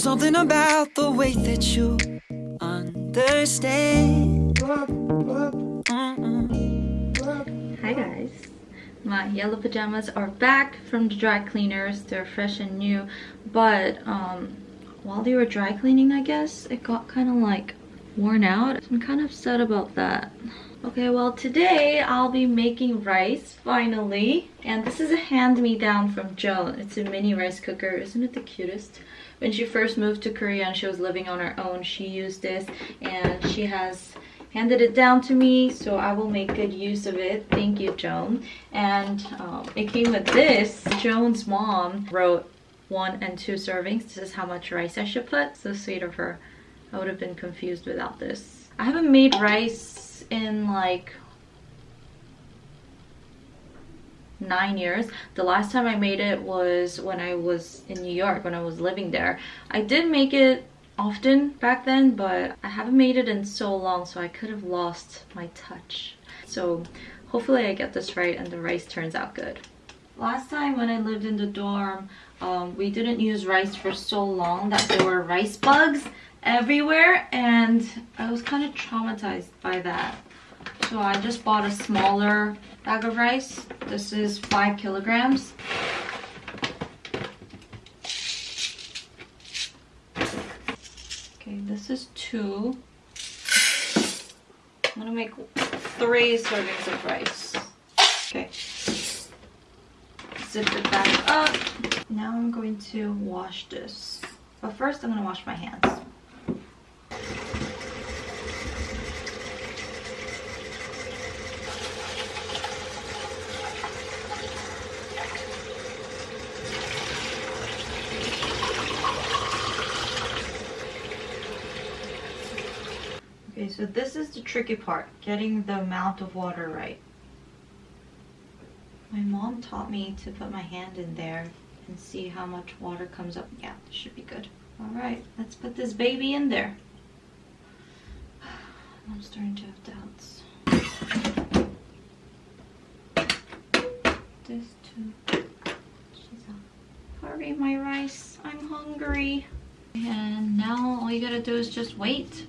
Something about the way that you understand. Mm-mm. Hi guys. My yellow pajamas are back from the dry cleaners. They're fresh and new. But um, while they were dry cleaning, I guess, it got kind of like worn out. I'm kind of upset about that. Okay, well today I'll be making rice finally. And this is a hand-me-down from Joan. It's a mini rice cooker. Isn't it the cutest? When she first moved to Korea and she was living on her own, she used this and she has handed it down to me so I will make good use of it. Thank you, Joan. And um, it came with this. Joan's mom wrote one and two servings. This is how much rice I should put. So sweet of her. I would have been confused without this. I haven't made rice in like nine years. The last time i made it was when i was in new york when i was living there. I did make it often back then but i haven't made it in so long so i could have lost my touch. So hopefully i get this right and the rice turns out good. Last time when i lived in the dorm um, we didn't use rice for so long that there were rice bugs everywhere and I was kind of traumatized by that. So I just bought a smaller bag of rice. This is five kilograms. Okay, this is two. I'm gonna make three servings of rice. Okay. Zip it back up. Now I'm going to wash this. But first I'm gonna wash my hands. Okay, so this is the tricky part, getting the amount of water right. My mom taught me to put my hand in there and see how much water comes up. Yeah, this should be good. All right, let's put this baby in there. I'm starting to have doubts. This too. She's. Hurry, my rice. I'm hungry. And now all you gotta do is just wait.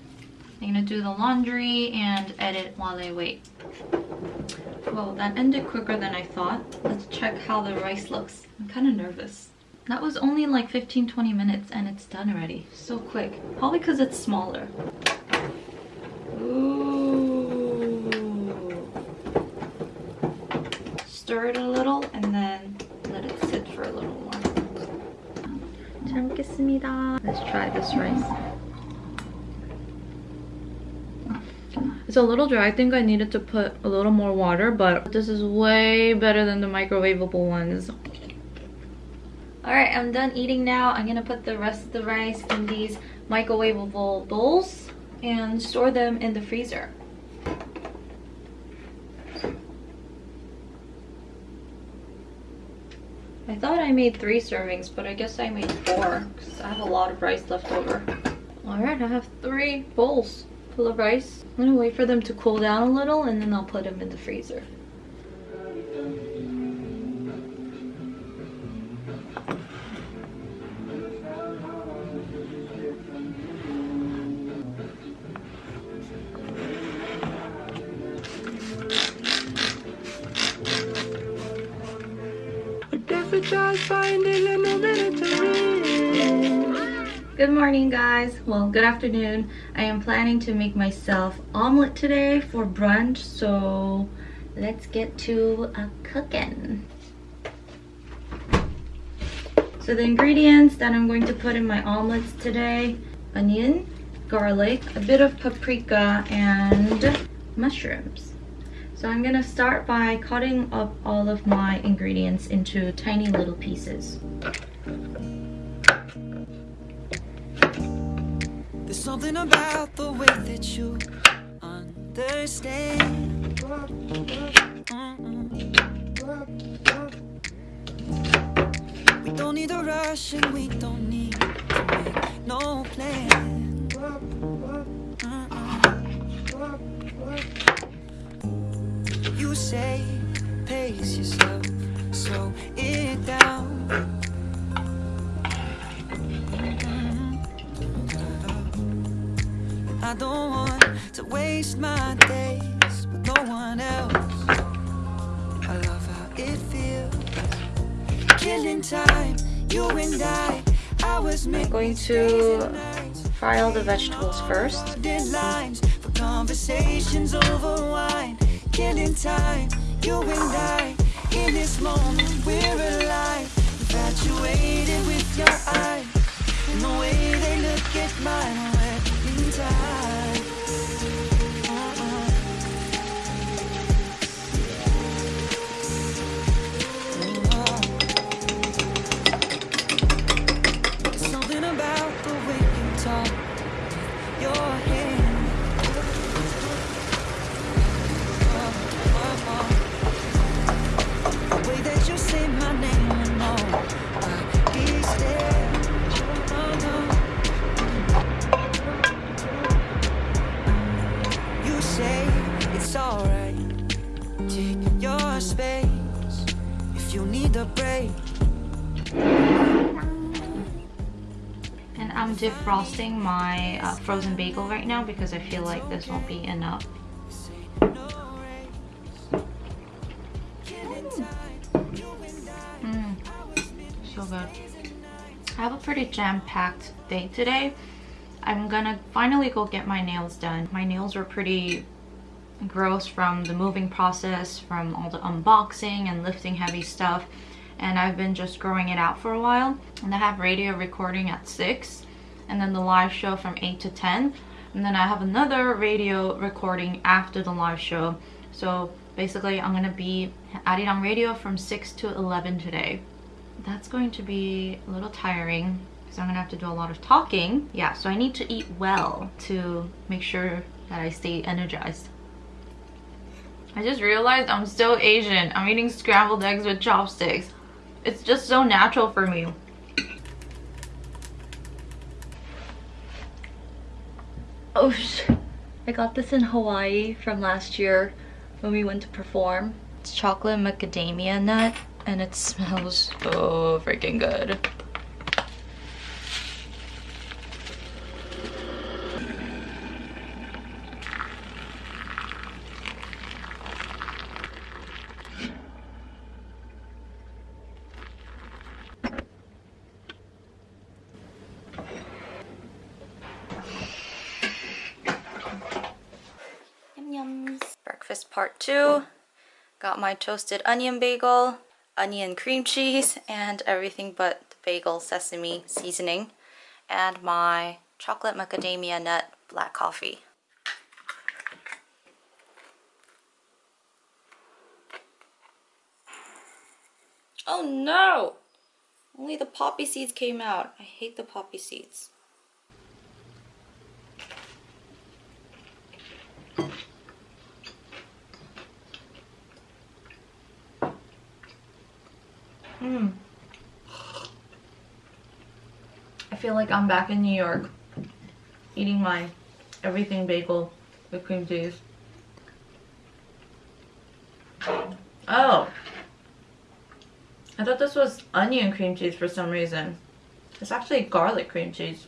I'm gonna do the laundry and edit while I wait. Well, that ended quicker than I thought. Let's check how the rice looks. I'm kind of nervous. That was only like 15-20 minutes and it's done already. So quick. Probably because it's smaller. Ooh. Stir it a little and then let it sit for a little more. 잘 먹겠습니다. Let's try this rice. It's a little dry. I think I needed to put a little more water, but this is way better than the microwavable ones. Alright, I'm done eating now. I'm gonna put the rest of the rice in these microwavable bowls and store them in the freezer. I thought I made three servings, but I guess I made four because I have a lot of rice left over. Alright, I have three bowls of rice. I'm gonna wait for them to cool down a little and then I'll put them in the freezer. finding Good morning guys. Well, good afternoon. I am planning to make myself omelet today for brunch, so let's get to a cooking. So the ingredients that I'm going to put in my omelets today, onion, garlic, a bit of paprika, and mushrooms. So I'm gonna start by cutting up all of my ingredients into tiny little pieces. Something about the way that you understand. We don't need a rush and we don't need to make no plan. You say pace yourself, slow it down. I don't want to waste my days with no one else. I love how it feels. Killing time, you and I. I was I'm going to fry all the vegetables first. Deadlines for conversations over wine. Killing time, you and I. In this moment, we're alive. Infatuated with your eyes. And the way they look at mine. Defrosting my uh, frozen bagel right now because I feel like this won't be enough. Mm, so good. I have a pretty jam-packed day today. I'm gonna finally go get my nails done. My nails were pretty gross from the moving process, from all the unboxing and lifting heavy stuff. And I've been just growing it out for a while. And I have radio recording at 6 and then the live show from 8 to 10. And then I have another radio recording after the live show. So basically I'm gonna be adding on radio from 6 to 11 today. That's going to be a little tiring because I'm gonna have to do a lot of talking. Yeah, so I need to eat well to make sure that I stay energized. I just realized I'm so Asian. I'm eating scrambled eggs with chopsticks. It's just so natural for me. Oh I got this in Hawaii from last year when we went to perform. It's chocolate macadamia nut and it smells so freaking good. Two. Got my toasted onion bagel, onion cream cheese, and everything but the bagel sesame seasoning, and my chocolate macadamia nut black coffee. Oh no! Only the poppy seeds came out. I hate the poppy seeds. Mm. I feel like I'm back in New York eating my everything bagel with cream cheese. Oh. I thought this was onion cream cheese for some reason. It's actually garlic cream cheese.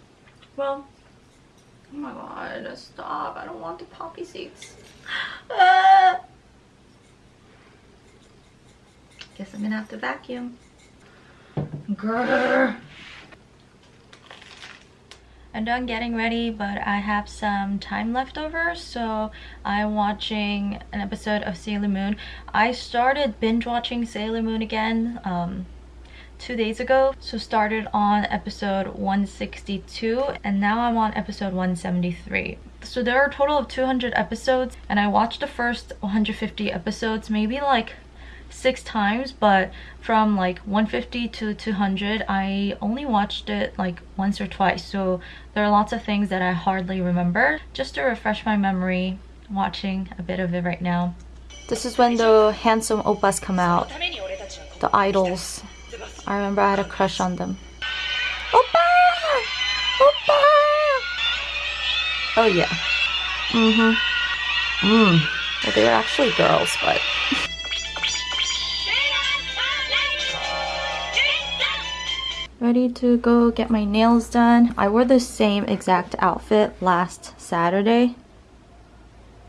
Well, oh my god, stop. I don't want the poppy seeds. Guess I'm gonna have to vacuum. Grrr. I'm done getting ready, but I have some time left over, so I'm watching an episode of Sailor Moon. I started binge watching Sailor Moon again um, two days ago, so started on episode 162, and now I'm on episode 173. So there are a total of 200 episodes, and I watched the first 150 episodes maybe like six times but from like 150 to 200 I only watched it like once or twice. So there are lots of things that I hardly remember. Just to refresh my memory watching a bit of it right now. This is when the handsome oppas come out. The idols. I remember I had a crush on them. Oppa! Oppa! oh yeah. Mm-hmm. Mm. well they were actually girls but ready to go get my nails done. I wore the same exact outfit last Saturday,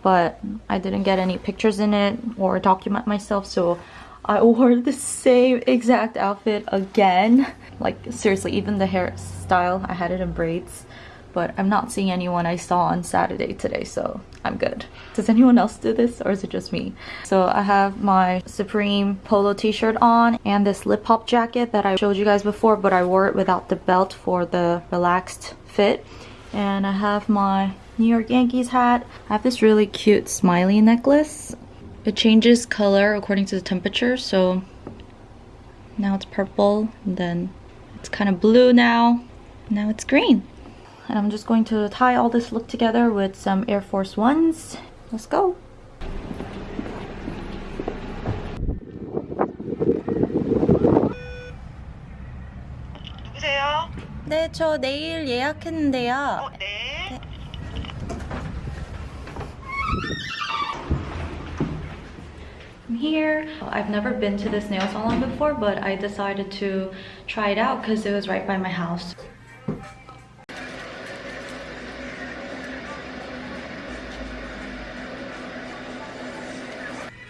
but I didn't get any pictures in it or document myself, so I wore the same exact outfit again. Like seriously, even the hairstyle, I had it in braids but I'm not seeing anyone I saw on Saturday today, so I'm good. Does anyone else do this or is it just me? So I have my Supreme polo t-shirt on and this lip pop jacket that I showed you guys before, but I wore it without the belt for the relaxed fit. And I have my New York Yankees hat. I have this really cute smiley necklace. It changes color according to the temperature, so now it's purple, then it's kind of blue now. Now it's green and I'm just going to tie all this look together with some Air Force Ones. Let's go! 누구세요? 네, 저 내일 예약했는데요. 어, 네. I'm here. I've never been to this nail salon before, but I decided to try it out because it was right by my house.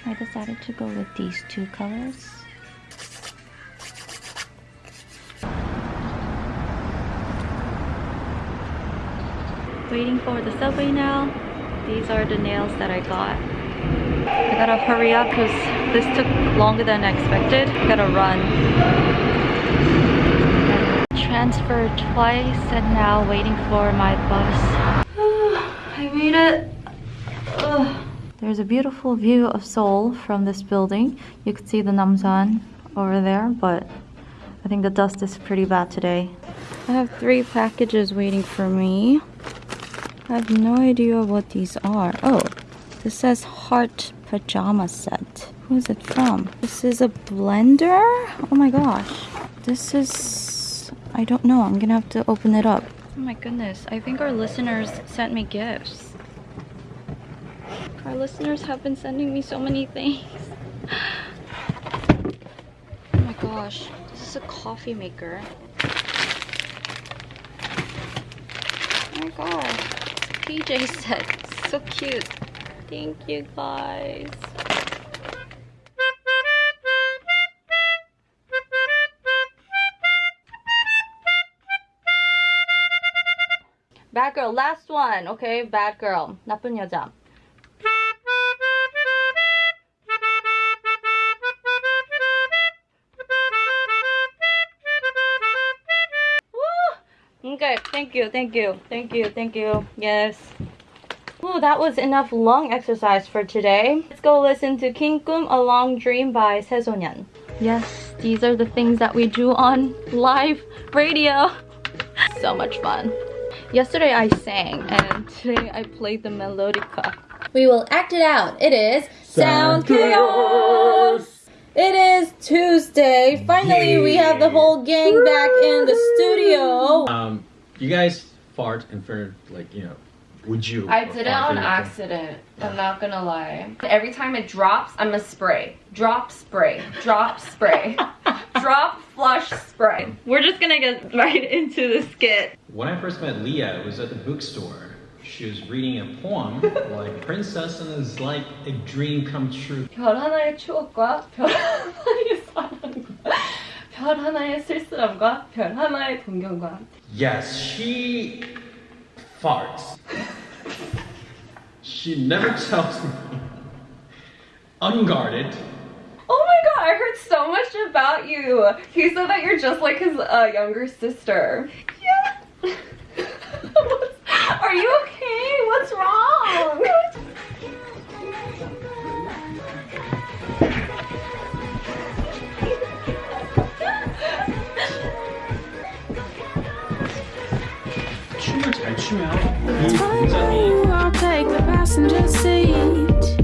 I decided to go with these two colors. Waiting for the subway now. These are the nails that I got. I gotta hurry up because this took longer than expected. I gotta run. Transferred twice and now waiting for my bus. I made it. Ugh. There's a beautiful view of Seoul from this building. You could see the Namsan over there, but I think the dust is pretty bad today. I have three packages waiting for me. I have no idea what these are. Oh, this says Heart Pajama Set. Who is it from? This is a blender? Oh my gosh. This is... I don't know. I'm gonna have to open it up. Oh my goodness. I think our listeners sent me gifts. Our listeners have been sending me so many things. Oh my gosh, this is a coffee maker. Oh my god, PJ set. So cute. Thank you guys. Bad girl, last one. Okay, bad girl. 나쁜 여자. Thank you, thank you, thank you, thank you. Yes. Ooh, that was enough lung exercise for today. Let's go listen to King Kum A Long Dream by Se So Neon. Yes, these are the things that we do on live radio. so much fun. Yesterday I sang and today I played the melodica. We will act it out. It is Sound Chaos! It is Tuesday. Finally, we have the whole gang back in the studio. Um, you guys fart in front of, like, you know, would you? I did it fart on in- accident. I'm not gonna lie. Every time it drops, I'm a spray. Drop, spray. Drop, spray. Drop, flush, spray. We're just gonna get right into the skit. When I first met Leah, it was at the bookstore. She was reading a poem like Princess and it's like a dream come true. 별 하나의 추억과 별 하나의 사랑과 별 하나의 쓸쓸함과 별 하나의 동경과 Yes, she farts. she never tells me. Unguarded. Oh my god, I heard so much about you. He said that you're just like his uh, younger sister. Yeah. Are you 잘 치면 음. I'll take the passenger seat